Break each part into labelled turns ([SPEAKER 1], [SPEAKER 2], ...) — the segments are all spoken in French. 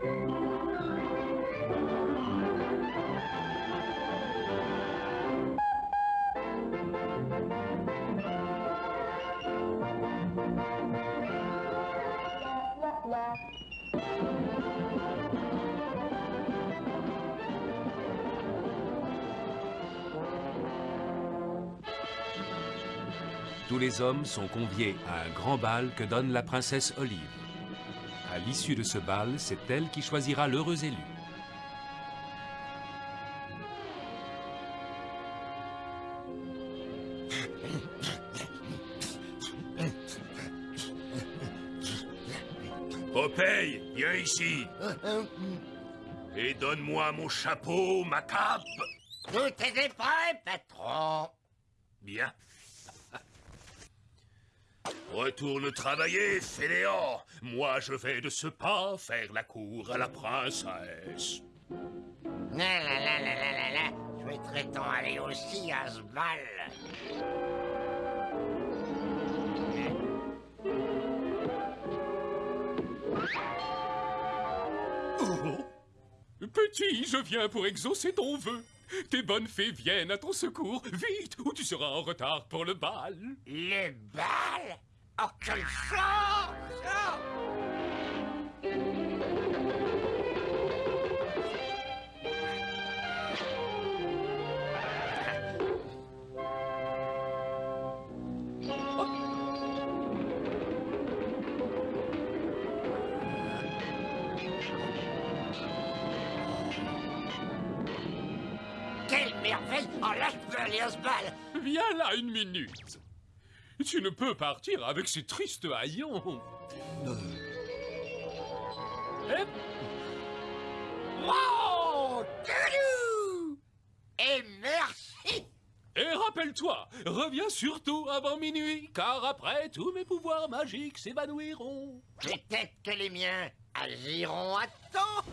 [SPEAKER 1] Tous les hommes sont conviés à un grand bal que donne la princesse Olive. À l'issue de ce bal, c'est elle qui choisira l'heureux élu.
[SPEAKER 2] Popeye, viens ici. Et donne-moi mon chapeau, ma cape.
[SPEAKER 3] Tout est prêt, patron.
[SPEAKER 2] Bien. Retourne travailler, fainéant. Moi, je vais de ce pas faire la cour à la princesse.
[SPEAKER 3] La la la la la la la. Souhaiterait-on aller aussi à ce bal
[SPEAKER 4] Oh. Petit, je viens pour exaucer ton vœu. Tes bonnes fées viennent à ton secours. Vite, ou tu seras en retard pour le bal.
[SPEAKER 3] Le bal? Oh, quelle Quelle merveille. Oh là, je peux
[SPEAKER 4] Viens là une minute. Tu ne peux partir avec ces tristes haillons. Eh,
[SPEAKER 3] Wow Toulou Et merci
[SPEAKER 4] Et rappelle-toi, reviens surtout avant minuit, car après, tous mes pouvoirs magiques s'évanouiront.
[SPEAKER 3] Peut-être que les miens agiront à temps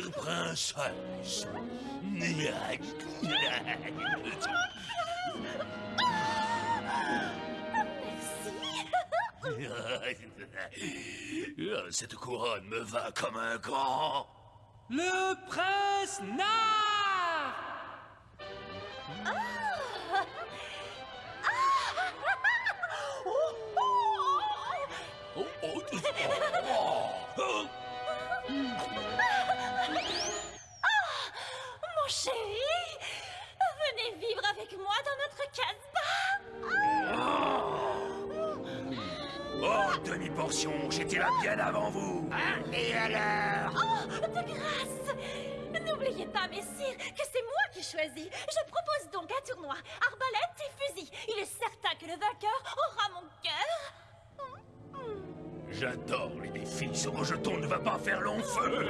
[SPEAKER 2] chère princesse. Cette couronne me va comme un grand.
[SPEAKER 5] Le prince Nard
[SPEAKER 2] Oh, oh, oh,
[SPEAKER 6] Mon chéri, venez vivre avec moi dans notre casbah.
[SPEAKER 2] Oh, demi-portion, j'étais là bien avant vous.
[SPEAKER 3] Hein Et alors?
[SPEAKER 6] Oh, de grâce N'oubliez pas, messire, que c'est moi qui choisis. Je propose donc un tournoi, arbalète et fusil. Il est certain que le vainqueur aura mon cœur.
[SPEAKER 2] J'adore les défis, ce rejeton ne va pas faire long feu.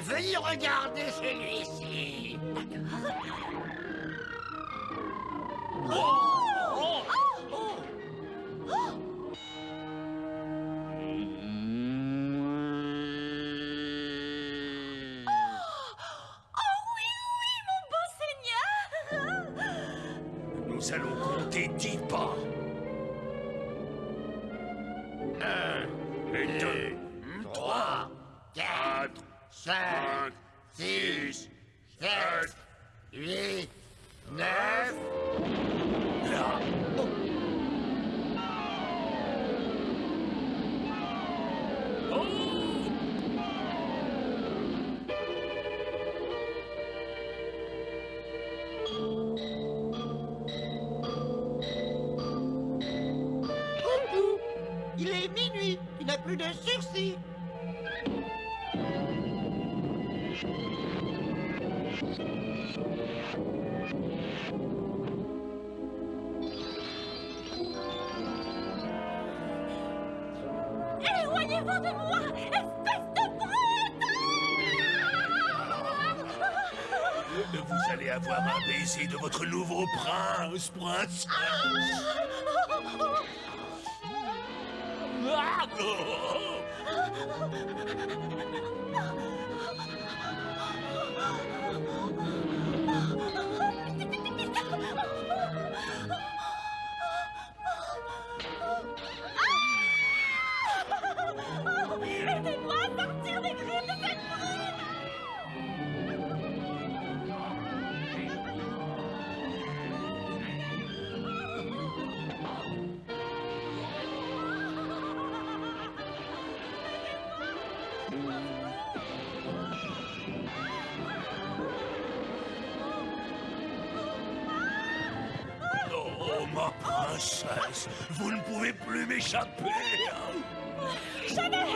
[SPEAKER 3] Veuillez regarder celui-ci.
[SPEAKER 6] Oh
[SPEAKER 2] Vous allez avoir un baiser de votre nouveau prince, princesse. Ah, oh. Vous ne pouvez plus m'échapper.
[SPEAKER 6] Jamais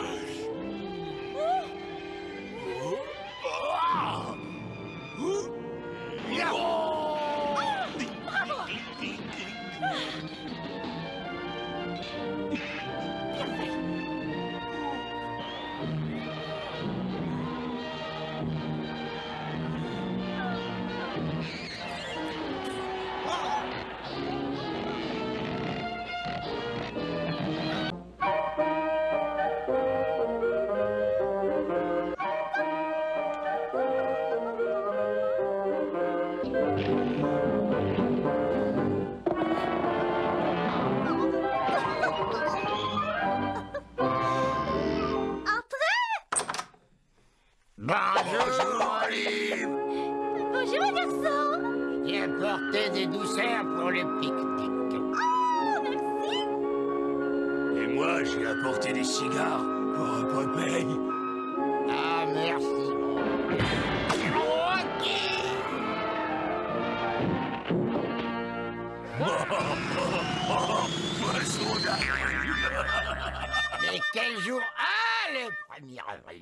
[SPEAKER 6] garçon
[SPEAKER 3] J'ai apporté des douceurs pour le pique-nique.
[SPEAKER 6] Oh, merci
[SPEAKER 2] Et moi, j'ai apporté des cigares pour Popeye.
[SPEAKER 3] Ah, merci. Ok.
[SPEAKER 2] Poisson d'avril.
[SPEAKER 3] Mais quel jour? Ah, le 1er avril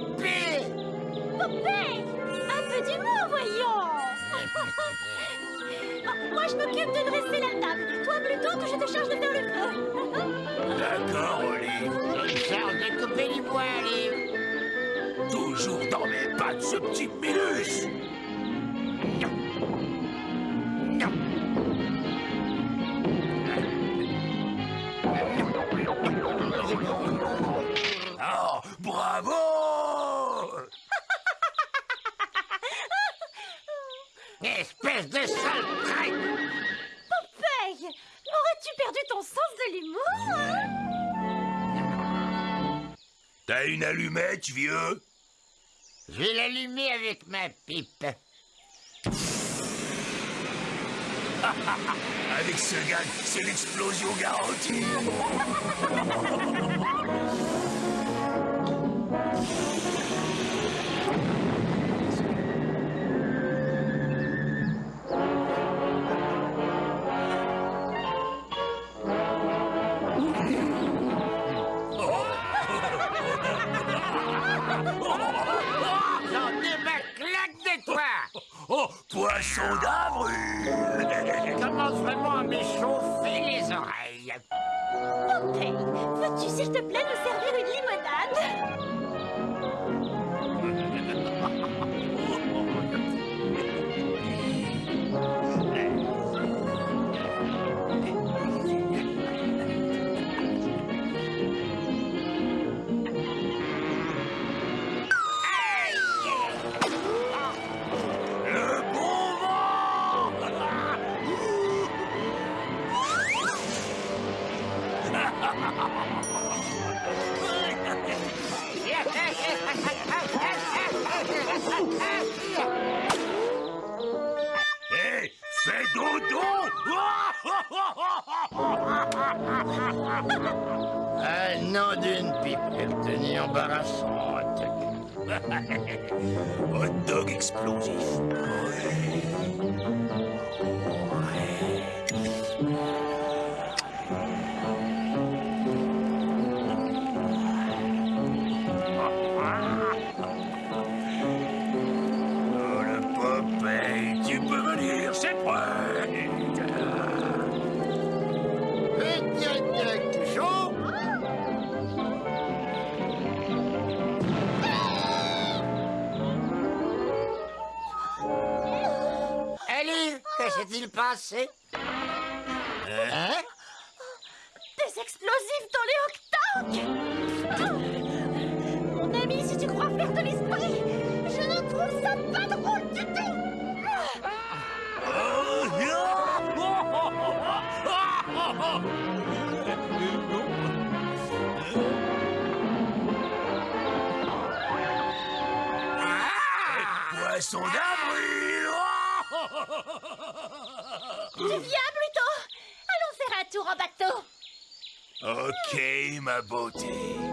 [SPEAKER 6] je m'occupe de dresser la table. Toi, plutôt, que je te charge de faire le feu.
[SPEAKER 2] D'accord, Olive.
[SPEAKER 3] Charge de couper du bois, Olive.
[SPEAKER 2] Toujours dans mes pattes, ce petit Minus. T'as une allumette, vieux?
[SPEAKER 3] Je vais l'allumer avec ma pipe.
[SPEAKER 2] Avec ce gag, c'est l'explosion garantie. poisson d'avril
[SPEAKER 3] Commence vraiment à m'échauffer les oreilles.
[SPEAKER 6] Popeye, veux-tu, s'il te plaît, nous servir une limonade
[SPEAKER 3] Un nom d'une pipe, quelle tenue embarrassante.
[SPEAKER 2] Hot dog explosif.
[SPEAKER 3] Passé Hein?
[SPEAKER 6] Des explosifs dans les octanques Mon ami, si tu crois faire de l'esprit, je ne trouve ça pas drôle du tout Okay, my beauty.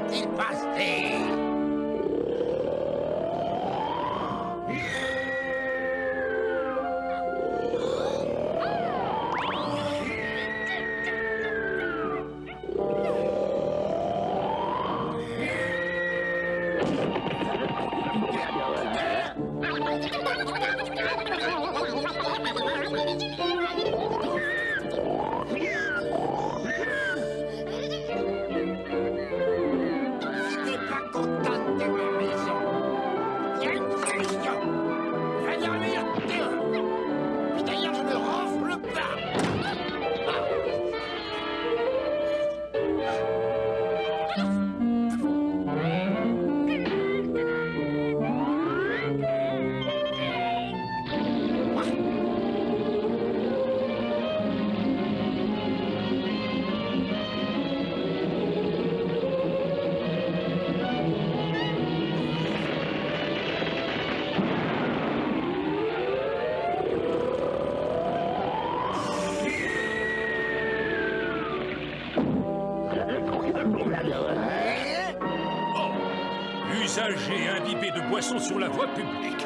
[SPEAKER 6] repetir. Vai.
[SPEAKER 3] Passagers imbibés de boissons sur la voie publique.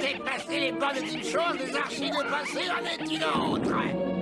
[SPEAKER 7] Dépasser les bonnes petites choses, les archis de passer en est une autre.